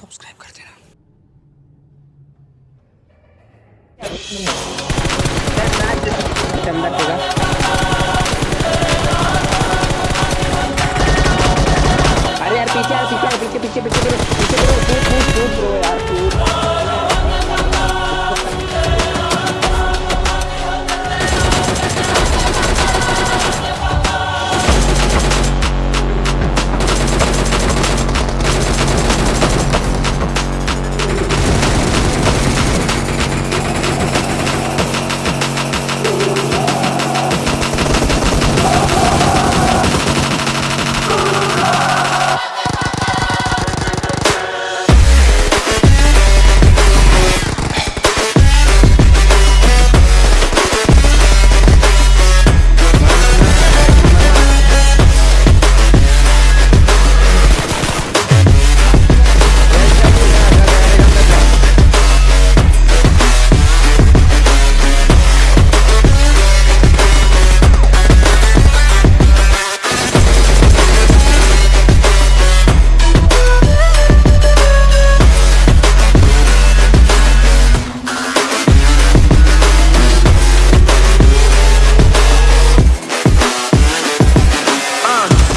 Subscribe कर देना अरे यार पीछे पीछे पीछे पीछे पीछे पीछे पीछे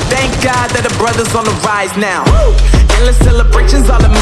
thank God that the brothers on the rise now. Endless celebrations all in